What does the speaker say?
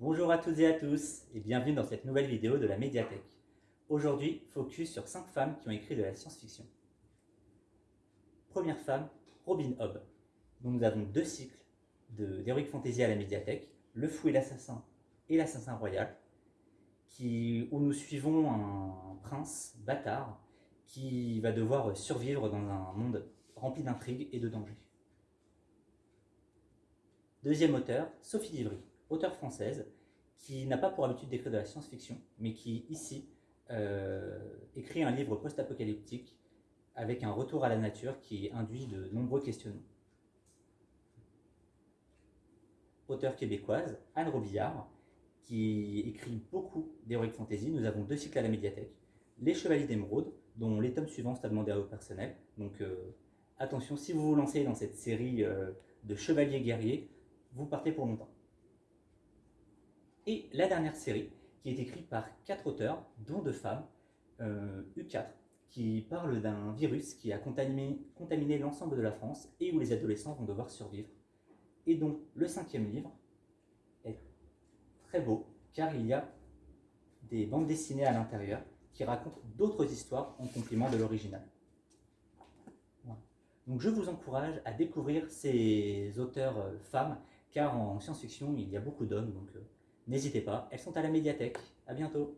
Bonjour à toutes et à tous et bienvenue dans cette nouvelle vidéo de la médiathèque. Aujourd'hui, focus sur 5 femmes qui ont écrit de la science-fiction. Première femme, Robin Hobb, nous avons deux cycles d'Heroic Fantasy à la médiathèque, Le Fou et l'Assassin et l'Assassin Royal, où nous suivons un prince bâtard qui va devoir survivre dans un monde rempli d'intrigues et de dangers. Deuxième auteur, Sophie Divry, auteure française, qui n'a pas pour habitude d'écrire de la science-fiction, mais qui, ici, euh, écrit un livre post-apocalyptique avec un retour à la nature qui induit de nombreux questionnements. Auteure québécoise, Anne Robillard, qui écrit beaucoup d'heroic fantasy. Nous avons deux cycles à la médiathèque. Les Chevaliers d'Émeraude, dont les tomes suivants sont à demander à vos personnels. Donc euh, attention, si vous vous lancez dans cette série euh, de chevaliers guerriers, vous partez pour longtemps. Et la dernière série, qui est écrite par quatre auteurs, dont deux femmes, euh, U4, qui parle d'un virus qui a contaminé, l'ensemble de la France et où les adolescents vont devoir survivre. Et dont le cinquième livre est très beau, car il y a des bandes dessinées à l'intérieur qui racontent d'autres histoires en complément de l'original. Donc je vous encourage à découvrir ces auteurs euh, femmes, car en science-fiction, il y a beaucoup d'hommes, donc euh, n'hésitez pas. Elles sont à la médiathèque. À bientôt